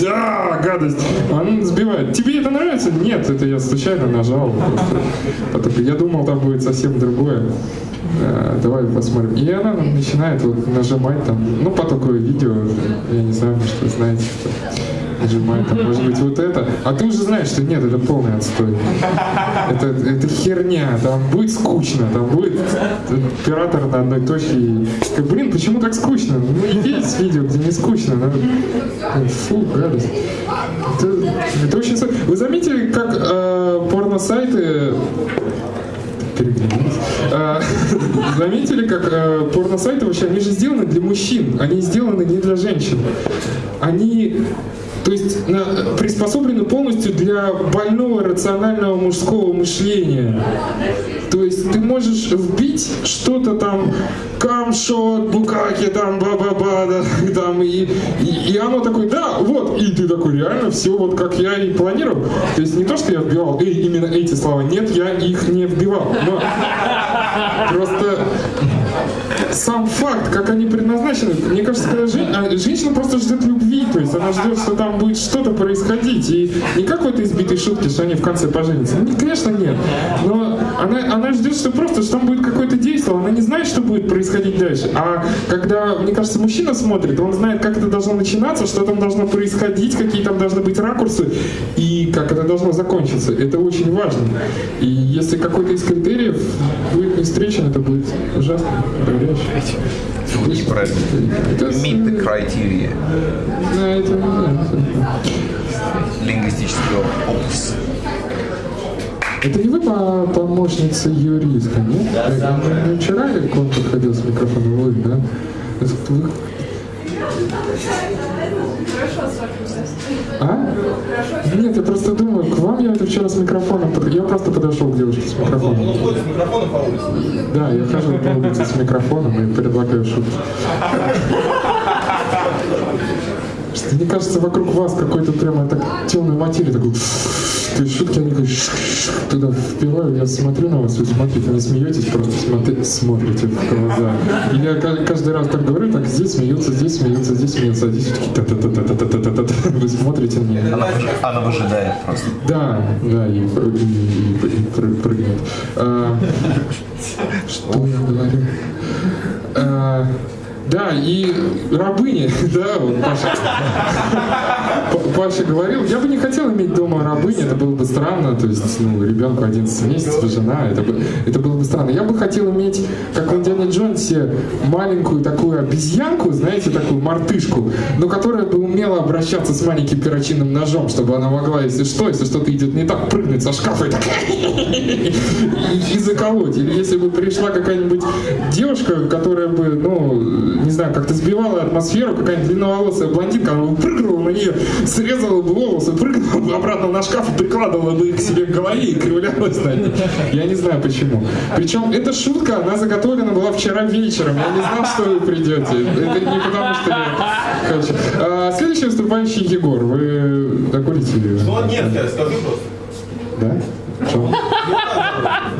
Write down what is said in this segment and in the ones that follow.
Да, гадость. Он сбивает. Тебе это нравится? Нет, это я случайно нажал. Просто. Я думал, там будет совсем другое. Э, давай посмотрим. И она начинает вот нажимать там, ну, потоковое видео, я не знаю, может, вы знаете, что нажимает, там, может быть, вот это. А ты уже знаешь, что нет, это полный отстой. Это, это херня, там будет скучно, там будет оператор на одной точке. И, блин, почему так скучно? Ну, есть видео, где не скучно. Надо... Фу, гадость. Это, это очень... Вы заметили, как э, порно-сайты. А, заметили, как э, порно-сайты вообще, они же сделаны для мужчин, они сделаны не для женщин. Они то есть приспособлены полностью для больного рационального мужского мышления. То есть ты можешь вбить что-то там, камшот, букаки, там, ба-ба-ба, да, там, и, и, и оно такое, да, вот, и ты такой, реально, все вот как я и планировал. То есть не то, что я вбивал э, именно эти слова, нет, я их не вбивал. Но просто сам факт, как они предназначены, мне кажется, когда жен... А, женщина просто ждет любви, то есть она ждет, что там будет что-то происходить. И не как в этой избитой шутке, что они в конце поженятся. Ну, конечно, нет. Но она, она ждет, что просто, что там будет какое-то действие, она не знает, что будет происходить дальше. А когда, мне кажется, мужчина смотрит, он знает, как это должно начинаться, что там должно происходить, какие там должны быть ракурсы и как это должно закончиться. Это очень важно. И если какой-то из критериев будет не встречен, это будет ужасно, проверяюще. Неправильно. Meet the criteria. Лингвистического опуса. Это не вы помощница юриста, нет? Да, да, да. Вчера к вам подходил с микрофоном, вы, да? Вы... А? Нет, я просто думаю, к вам это вчера с микрофоном, я просто подошел к девушке с микрофоном. Он ходит с микрофоном по улице? Да, я хожу по улице с микрофоном и предлагаю шутки. Мне кажется, вокруг вас какой-то прямо так темный материя такой есть шутки, туда впиваю, я смотрю на вас, вы смотрите, не смеетесь, просто смотри, смотрите в глаза. И я каждый раз так говорю, так здесь смеются, здесь смеются, здесь смеются, а здесь все-таки та та та та та та та та та Вы смотрите мне. Она, она выжидает просто. Да, да, и, и, и, и прыгнет. А, что я говорю? А, да, и рабыни, да, вот Паша, Паша говорил, я бы не хотел иметь дома рабыни, это было бы странно, то есть, ну, ребенку 11 месяцев, жена, это, бы, это было бы странно. Я бы хотел иметь, как в Индиане Джонсе, маленькую такую обезьянку, знаете, такую мартышку, но которая бы умела обращаться с маленьким перочинным ножом, чтобы она могла, если что, если что-то идет не так, прыгнуть со шкафа и так и заколоть. Или если бы пришла какая-нибудь девушка, которая бы, ну, не знаю, как-то сбивала атмосферу, какая-нибудь длинноволосая блондинка, она прыгнула на нее, срезала бы волосы, прыгнула бы обратно на шкаф и прикладывала бы их к себе к голове и кривлялась на ней. Я не знаю почему. Причем эта шутка, она заготовлена была вчера вечером. Я не знал, что вы придете. Это не потому, что я хочу. А, следующий выступающий Егор. Вы докурите? Ну, нет, скажи просто. Да? Джон?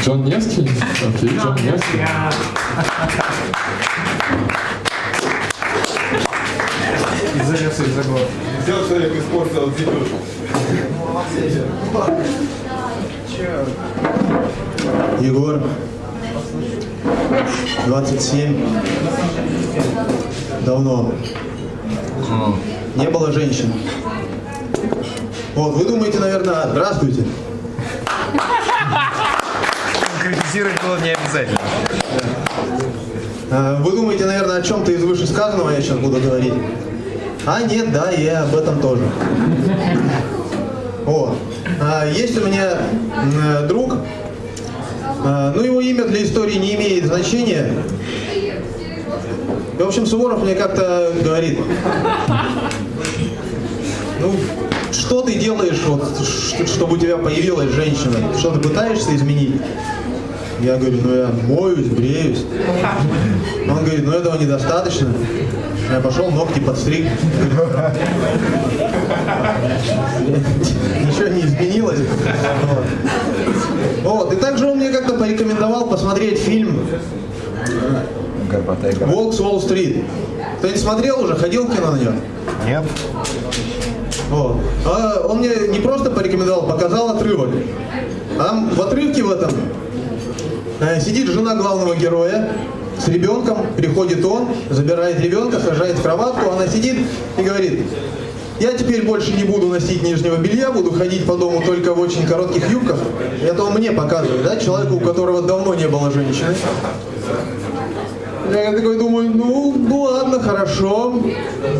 Джон Невский? Окей, Джон Невский. Занялся из заглот. Сделал человек испортил зипюшку. Егор, 27. Давно. Не было женщин. Вот, вы думаете, наверное, здравствуйте. Конкретизировать было не обязательно. А, вы думаете, наверное, о чем-то из вышесказанного я сейчас буду говорить? А, нет, да, я об этом тоже. О, а, есть у меня друг, а, ну его имя для истории не имеет значения. В общем, Суворов мне как-то говорит, ну, что ты делаешь, вот, чтобы у тебя появилась женщина? Что ты пытаешься изменить? Я говорю, ну я моюсь, бреюсь. Он говорит, ну этого недостаточно. Я пошел, ногти подстриг. Ничего не изменилось. Вот. И также он мне как-то порекомендовал посмотреть фильм «Волк с Уолл-стрит». Кто-нибудь смотрел уже? Ходил в кино на него? Нет. Вот. А он мне не просто порекомендовал, показал отрывок. А там в отрывке в этом сидит жена главного героя с ребенком, приходит он, забирает ребенка, сажает в кроватку, она сидит и говорит, я теперь больше не буду носить нижнего белья, буду ходить по дому только в очень коротких юбках. Это он мне показывает, да, человеку, у которого давно не было женщины. Я такой думаю, ну, ну ладно, хорошо.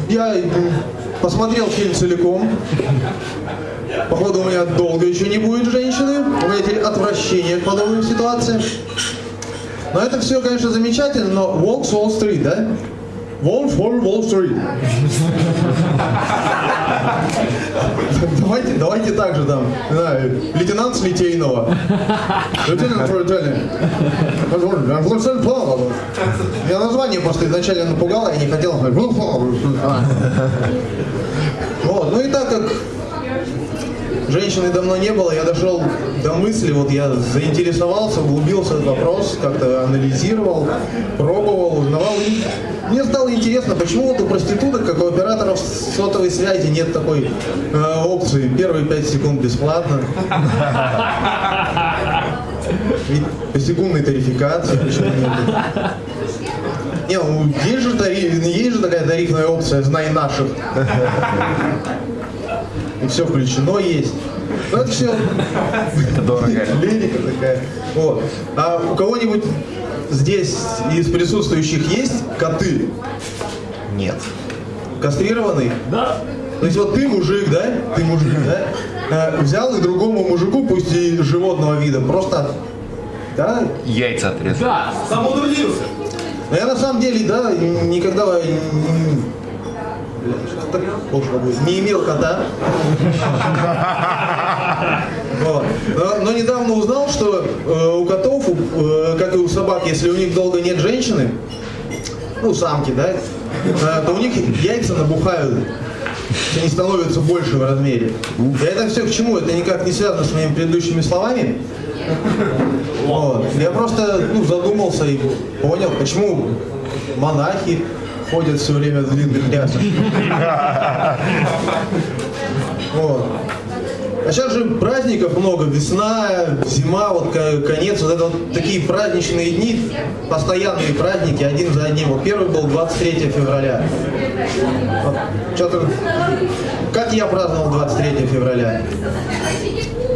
Я посмотрел фильм целиком. Походу, у меня долго еще не будет женщины. У меня теперь отвращение к подобным ситуациям. Но это все, конечно, замечательно, но Волк с Уолл-стрит, да? Волк for Уолл-стрит. Давайте, давайте так же там, не знаю, лейтенант с Литейного. Лейтенант Фрутели. Я название просто изначально напугало, я не хотел. Вот, ну и так как женщины давно не было, я дошел до мысли, вот я заинтересовался, углубился в вопрос, как-то анализировал, пробовал, узнавал. И мне стало интересно, почему вот у проституток, как у операторов сотовой связи, нет такой э, опции первые 5 секунд бесплатно. Ведь по секундной тарификации почему нет? Не, ну, есть же, тариф, есть же такая тарифная опция «Знай наших». И все включено есть. Ну это все Это дорого. лирика такая. Вот. А у кого-нибудь здесь из присутствующих есть коты? Нет. Кастрированный? Да. То есть вот ты мужик, да? Ты мужик, да? Э, взял и другому мужику, пусть и животного вида, просто, да? Яйца отрезал. Самоутрудился. Но я на самом деле, да, никогда м, так пошло будет, не имел кота. Но, но недавно узнал, что э, у котов, э, как и у собак, если у них долго нет женщины, ну, самки, да, э, то у них яйца набухают. Они становятся больше в размере. И это все к чему? Это никак не связано с моими предыдущими словами. Вот. Я просто ну, задумался и понял, почему монахи ходят все время в длинных рясах. Вот. А сейчас же праздников много, весна, зима, вот ко- конец, вот это вот такие праздничные дни, постоянные праздники, один за одним. Вот первый был 23 февраля. Вот что-то, как я праздновал 23 февраля?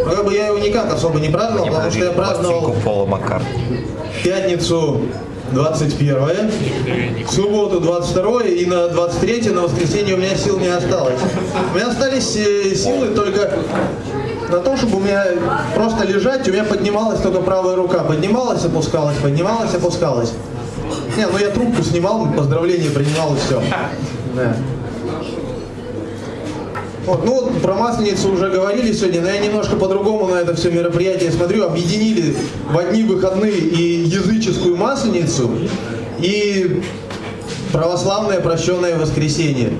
Ну, как бы я его никак особо не праздновал, Не потому что я праздновал пятницу 21 в субботу 22 и на 23 на воскресенье у меня сил не осталось. У меня остались э, силы только на то, чтобы у меня просто лежать, у меня поднималась только правая рука. Поднималась, опускалась, поднималась, опускалась. Не, ну я трубку снимал, поздравления принимал и все. Да. Вот, ну про Масленицу уже говорили сегодня, но я немножко по-другому на это все мероприятие смотрю. Объединили в одни выходные и языческую Масленицу, и православное прощенное воскресенье.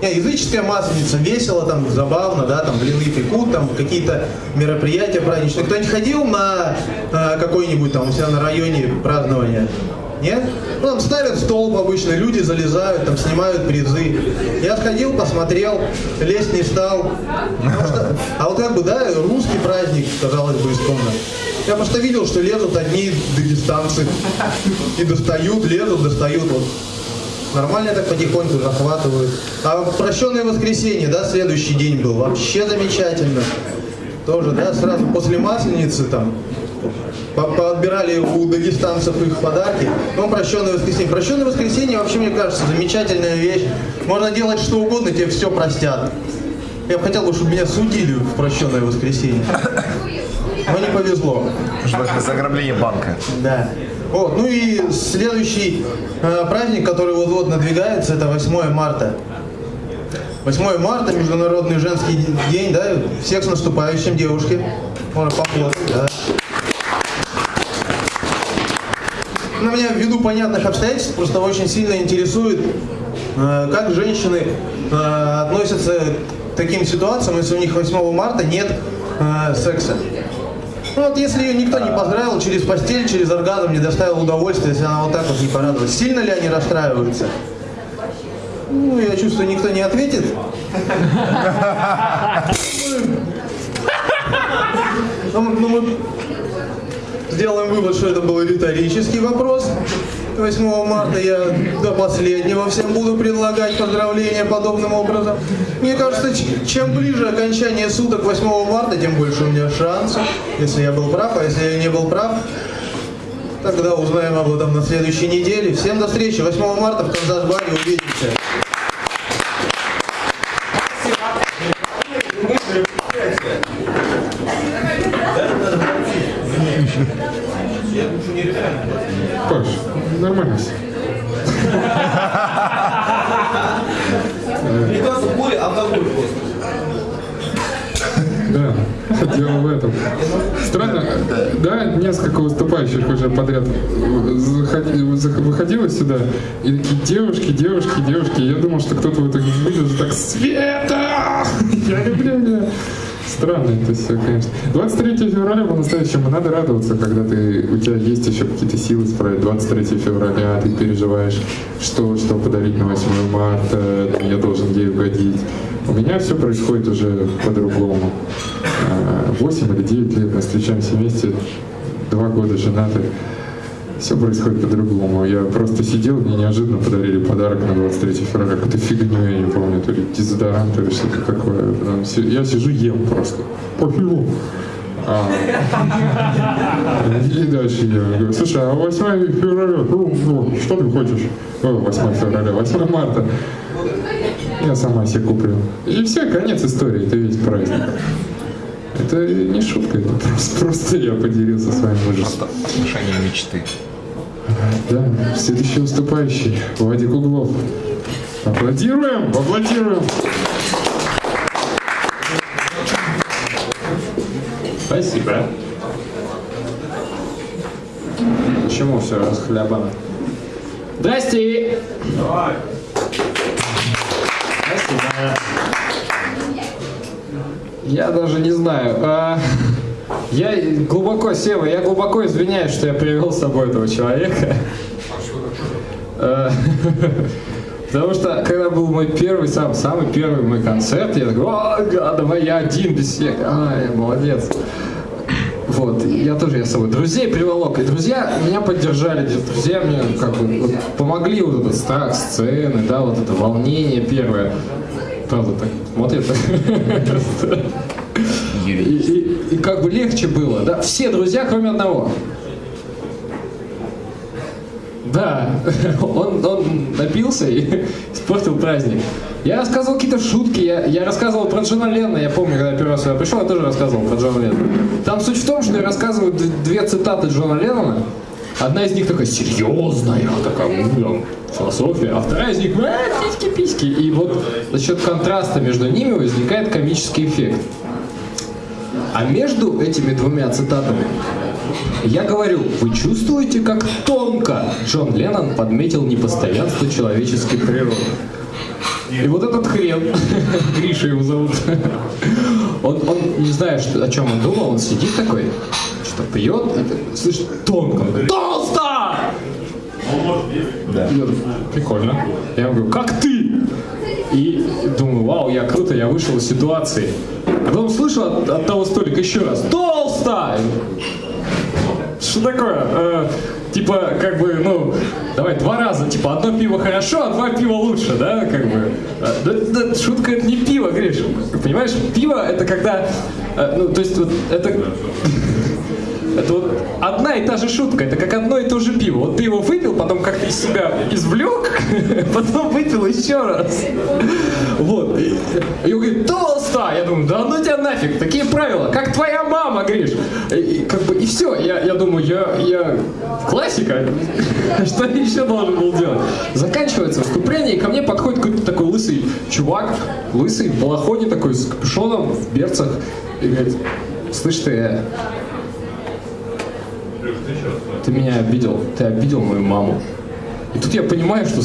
Не, языческая масленица весело, там забавно, да, там блины пекут, там какие-то мероприятия праздничные. Кто-нибудь ходил на э, какой-нибудь там у себя на районе празднования? Нет? Ну, там ставят столб обычно, люди залезают, там снимают призы. Я сходил, посмотрел, лезть не стал. А вот как бы, да, русский праздник, казалось бы, исконно. Я просто видел, что лезут одни дагестанцы. И достают, лезут, достают. Вот Нормально так потихоньку захватывают. А прощенное воскресенье, да, следующий день был. Вообще замечательно. Тоже, да, сразу после Масленицы там поотбирали у дагестанцев их подарки. Ну, прощенное воскресенье. Прощенное воскресенье вообще, мне кажется, замечательная вещь. Можно делать что угодно, тебе все простят. Я бы хотел, бы, чтобы меня судили в прощенное воскресенье. Но не повезло. За ограбление банка. Да. Вот, ну и следующий э, праздник, который вот-вот надвигается, это 8 марта. 8 марта, Международный женский день, да, всех с наступающим, девушки. Можно похлопать, да. Ну, меня ввиду понятных обстоятельств просто очень сильно интересует, э, как женщины э, относятся к таким ситуациям, если у них 8 марта нет э, секса. Ну вот если ее никто не поздравил через постель, через оргазм, не доставил удовольствия, если она вот так вот не порадовалась, сильно ли они расстраиваются? Ну, я чувствую, никто не ответит. Ну, ну, мы сделаем вывод, что это был риторический вопрос. 8 марта я до последнего всем буду предлагать поздравления подобным образом. Мне кажется, чем ближе окончание суток 8 марта, тем больше у меня шансов, если я был прав, а если я не был прав, тогда узнаем об этом на следующей неделе. Всем до встречи 8 марта в Канзас-баре увидимся. Паш, нормально все. Мне кажется, более алкоголь просто. Да, дело в этом. Странно, да, несколько выступающих уже подряд выходило сюда, и такие девушки, девушки, девушки. Я думал, что кто-то в выйдет и так Света! Я люблю меня. Странно это все, конечно. 23 февраля по-настоящему надо радоваться, когда ты, у тебя есть еще какие-то силы справить. 23 февраля ты переживаешь, что, что подарить на 8 марта, я должен ей угодить. У меня все происходит уже по-другому. А, 8 или 9 лет мы встречаемся вместе, два года женаты. Все происходит по-другому. Я просто сидел, мне неожиданно подарили подарок на 23 февраля. Какую-то фигню, я не помню, то ли дезодорант или что-то такое. Я сижу, ем просто. Пофигу. А, и дальше я говорю, слушай, а 8 февраля, ну, ну, что ты хочешь? О, 8 февраля, 8 марта. Я сама себе куплю. И все, конец истории, это весь праздник. Это не шутка, это просто, просто я поделился с вами ужасом. Решение мечты. Да, следующий выступающий, Владик Углов. Аплодируем, аплодируем. Спасибо. Почему все расхлябано? Здрасте! Спасибо. Я даже не знаю. а, я глубоко, Сева, я глубоко извиняюсь, что я привел с собой этого человека. А, Потому что, когда был мой первый, сам, самый первый мой концерт, я такой, да, давай я один, без всех. Ай, молодец. Вот, я тоже я с собой друзей приволок, и друзья меня поддержали, друзья мне как бы помогли вот этот страх сцены, да, вот это волнение первое. Правда, так смотрит. И, и- и как бы легче было, да, все друзья, кроме одного. Да, он, он напился и испортил праздник. Я рассказывал какие-то шутки, я, я рассказывал про Джона Ленна, я помню, когда первый раз сюда пришел, я тоже рассказывал про Джона Ленна. Там суть в том, что я рассказываю две цитаты Джона Леннона. Одна из них такая серьезная, такая ну, философия, а вторая из них «А, письки-письки. И вот за счет контраста между ними возникает комический эффект. А между этими двумя цитатами я говорю, вы чувствуете, как тонко Джон Леннон подметил непостоянство человеческой природы. И вот этот хрен, Гриша его зовут, он, он не знает, что, о чем он думал, он сидит такой, что пьет, так, слышит, тонко, толсто! Да. Я прикольно. Я ему говорю, как ты? И думаю, вау, я круто, я вышел из ситуации. А потом слышу от, от того столика еще раз, толсто! Что такое? Типа, как бы, ну, давай два раза, типа, одно пиво хорошо, а два пива лучше, да, как бы. Э, да- да, шутка это не пиво, Гриш. Понимаешь, пиво это когда, э, ну, то есть вот это... Это вот одна и та же шутка, это как одно и то же пиво. Вот ты его выпил, потом как-то из себя извлек, потом выпил еще раз. Вот. И, он говорит, толсто! Я думаю, да ну тебя нафиг, такие правила, как твоя мама, Гриш. И, как бы, и все, я, я думаю, я, я классика, что я еще должен был делать? Заканчивается выступление, и ко мне подходит какой-то такой лысый чувак, лысый, в балахоне такой, с капюшоном, в берцах, и говорит, слышь ты, ты меня обидел, ты обидел мою маму. И тут я понимаю, что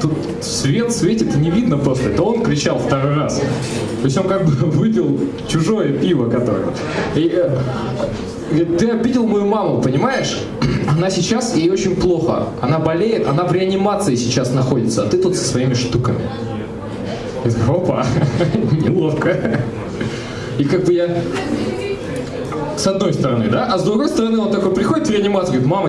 тут, свет светит не видно просто. Это он кричал второй раз. То есть он как бы выпил чужое пиво, которое. И, э, ты обидел мою маму, понимаешь? Она сейчас, ей очень плохо. Она болеет, она в реанимации сейчас находится, а ты тут со своими штуками. Я такой, опа, неловко. И как бы я с одной стороны, да, а с другой стороны он такой приходит в реанимацию, говорит, мама,